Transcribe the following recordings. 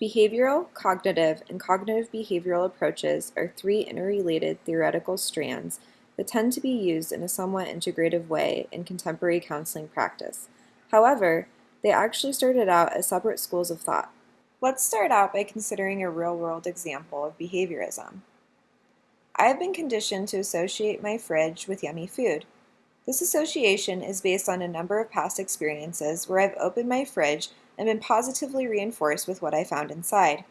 Behavioral, cognitive, and cognitive behavioral approaches are three interrelated theoretical strands that tend to be used in a somewhat integrative way in contemporary counseling practice. However, they actually started out as separate schools of thought. Let's start out by considering a real-world example of behaviorism. I have been conditioned to associate my fridge with yummy food. This association is based on a number of past experiences where I've opened my fridge and been positively reinforced with what I found inside.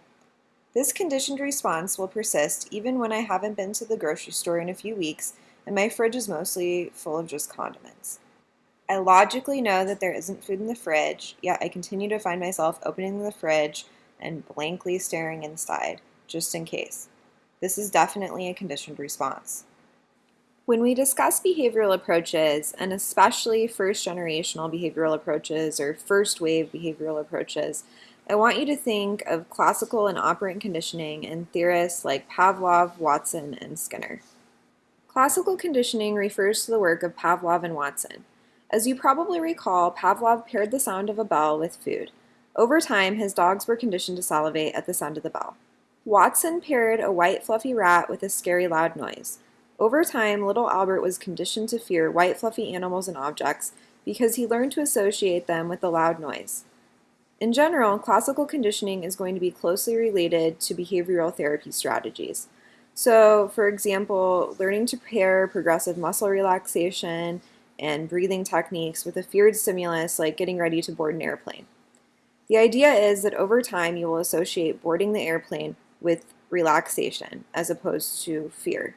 This conditioned response will persist even when I haven't been to the grocery store in a few weeks and my fridge is mostly full of just condiments. I logically know that there isn't food in the fridge, yet I continue to find myself opening the fridge and blankly staring inside, just in case. This is definitely a conditioned response. When we discuss behavioral approaches, and especially first generational behavioral approaches or first wave behavioral approaches, I want you to think of classical and operant conditioning and theorists like Pavlov, Watson, and Skinner. Classical conditioning refers to the work of Pavlov and Watson. As you probably recall, Pavlov paired the sound of a bell with food. Over time, his dogs were conditioned to salivate at the sound of the bell. Watson paired a white fluffy rat with a scary loud noise. Over time, little Albert was conditioned to fear white fluffy animals and objects because he learned to associate them with the loud noise. In general, classical conditioning is going to be closely related to behavioral therapy strategies. So, for example, learning to pair progressive muscle relaxation and breathing techniques with a feared stimulus like getting ready to board an airplane. The idea is that over time you will associate boarding the airplane with relaxation as opposed to fear.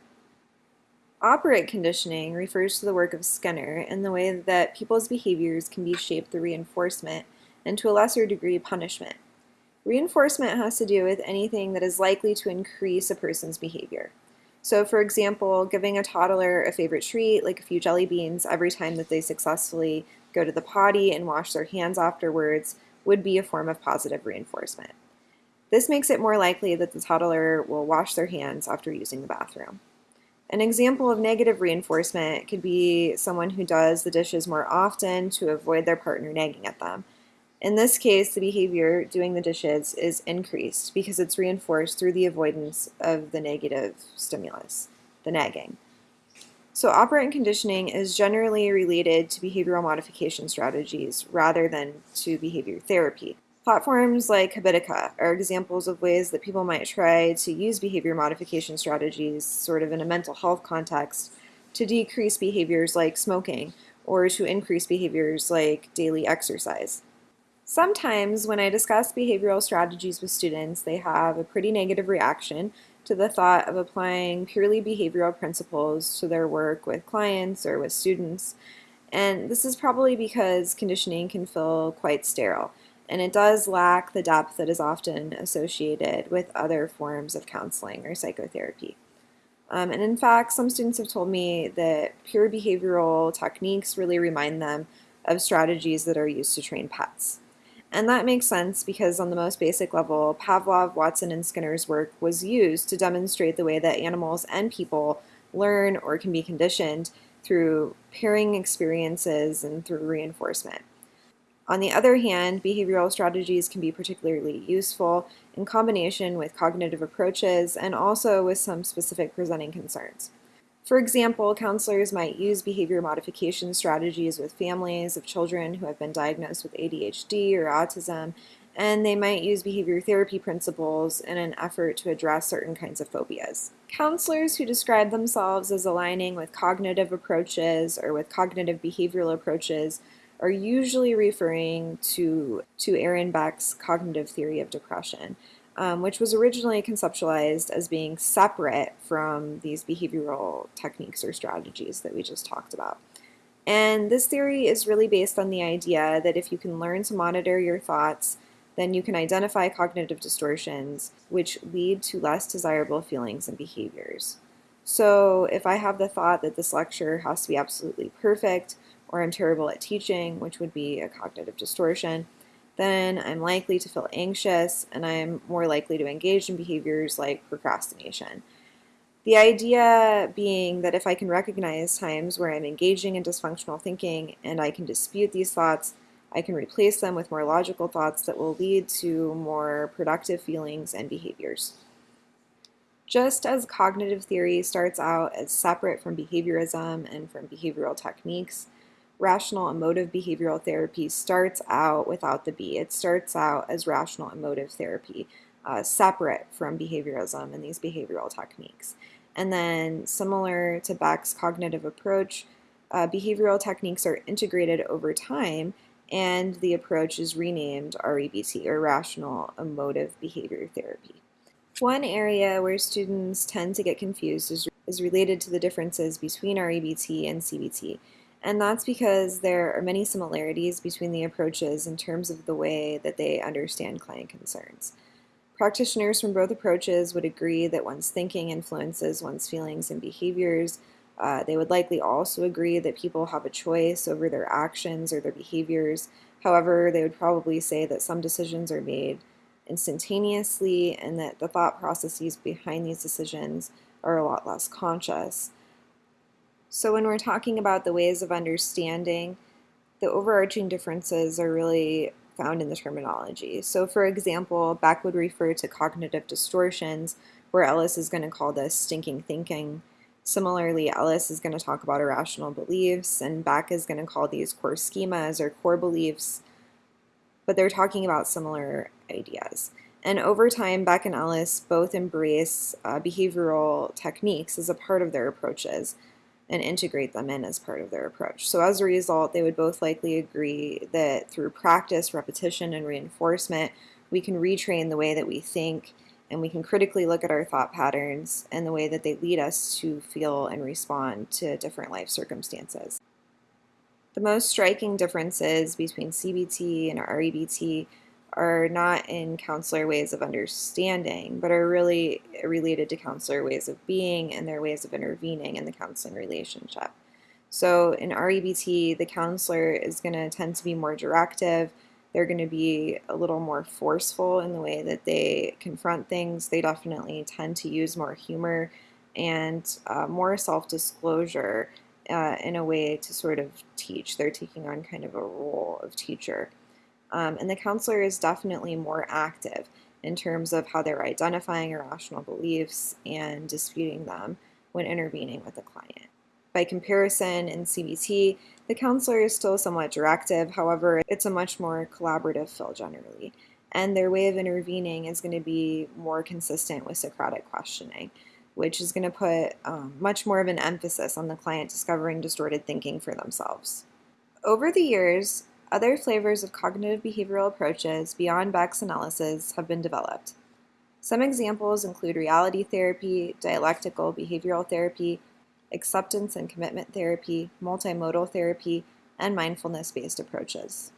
Operant conditioning refers to the work of Skinner and the way that people's behaviors can be shaped through reinforcement and to a lesser degree punishment. Reinforcement has to do with anything that is likely to increase a person's behavior. So for example, giving a toddler a favorite treat, like a few jelly beans, every time that they successfully go to the potty and wash their hands afterwards would be a form of positive reinforcement. This makes it more likely that the toddler will wash their hands after using the bathroom. An example of negative reinforcement could be someone who does the dishes more often to avoid their partner nagging at them. In this case, the behavior doing the dishes is increased because it's reinforced through the avoidance of the negative stimulus, the nagging. So operant conditioning is generally related to behavioral modification strategies rather than to behavior therapy. Platforms like Habitica are examples of ways that people might try to use behavior modification strategies sort of in a mental health context to decrease behaviors like smoking or to increase behaviors like daily exercise. Sometimes when I discuss behavioral strategies with students, they have a pretty negative reaction to the thought of applying purely behavioral principles to their work with clients or with students. And this is probably because conditioning can feel quite sterile and it does lack the depth that is often associated with other forms of counseling or psychotherapy. Um, and in fact, some students have told me that pure behavioral techniques really remind them of strategies that are used to train pets. And that makes sense because on the most basic level, Pavlov, Watson, and Skinner's work was used to demonstrate the way that animals and people learn or can be conditioned through pairing experiences and through reinforcement. On the other hand, behavioral strategies can be particularly useful in combination with cognitive approaches and also with some specific presenting concerns. For example, counselors might use behavior modification strategies with families of children who have been diagnosed with ADHD or autism, and they might use behavior therapy principles in an effort to address certain kinds of phobias. Counselors who describe themselves as aligning with cognitive approaches or with cognitive behavioral approaches are usually referring to, to Aaron Beck's cognitive theory of depression, um, which was originally conceptualized as being separate from these behavioral techniques or strategies that we just talked about. And this theory is really based on the idea that if you can learn to monitor your thoughts, then you can identify cognitive distortions which lead to less desirable feelings and behaviors. So if I have the thought that this lecture has to be absolutely perfect, or I'm terrible at teaching, which would be a cognitive distortion, then I'm likely to feel anxious and I'm more likely to engage in behaviors like procrastination. The idea being that if I can recognize times where I'm engaging in dysfunctional thinking and I can dispute these thoughts, I can replace them with more logical thoughts that will lead to more productive feelings and behaviors. Just as cognitive theory starts out as separate from behaviorism and from behavioral techniques, rational emotive behavioral therapy starts out without the B. It starts out as rational emotive therapy, uh, separate from behaviorism and these behavioral techniques. And then, similar to Beck's cognitive approach, uh, behavioral techniques are integrated over time and the approach is renamed REBT, or Rational Emotive Behavior Therapy. One area where students tend to get confused is, is related to the differences between REBT and CBT. And that's because there are many similarities between the approaches in terms of the way that they understand client concerns. Practitioners from both approaches would agree that one's thinking influences one's feelings and behaviors. Uh, they would likely also agree that people have a choice over their actions or their behaviors. However, they would probably say that some decisions are made instantaneously and that the thought processes behind these decisions are a lot less conscious. So when we're talking about the ways of understanding, the overarching differences are really found in the terminology. So for example, Beck would refer to cognitive distortions, where Ellis is going to call this stinking thinking. Similarly, Ellis is going to talk about irrational beliefs, and Beck is going to call these core schemas or core beliefs but they're talking about similar ideas. And over time, Beck and Ellis both embrace uh, behavioral techniques as a part of their approaches and integrate them in as part of their approach. So as a result, they would both likely agree that through practice, repetition, and reinforcement, we can retrain the way that we think and we can critically look at our thought patterns and the way that they lead us to feel and respond to different life circumstances. The most striking differences between CBT and REBT are not in counselor ways of understanding, but are really related to counselor ways of being and their ways of intervening in the counseling relationship. So in REBT, the counselor is going to tend to be more directive. They're going to be a little more forceful in the way that they confront things. They definitely tend to use more humor and uh, more self disclosure uh, in a way to sort of teach. They're taking on kind of a role of teacher. Um, and the counselor is definitely more active in terms of how they're identifying irrational beliefs and disputing them when intervening with a client. By comparison, in CBT, the counselor is still somewhat directive, however, it's a much more collaborative fill generally. And their way of intervening is going to be more consistent with Socratic questioning which is going to put um, much more of an emphasis on the client discovering distorted thinking for themselves. Over the years, other flavors of cognitive behavioral approaches beyond Beck's analysis have been developed. Some examples include reality therapy, dialectical behavioral therapy, acceptance and commitment therapy, multimodal therapy, and mindfulness based approaches.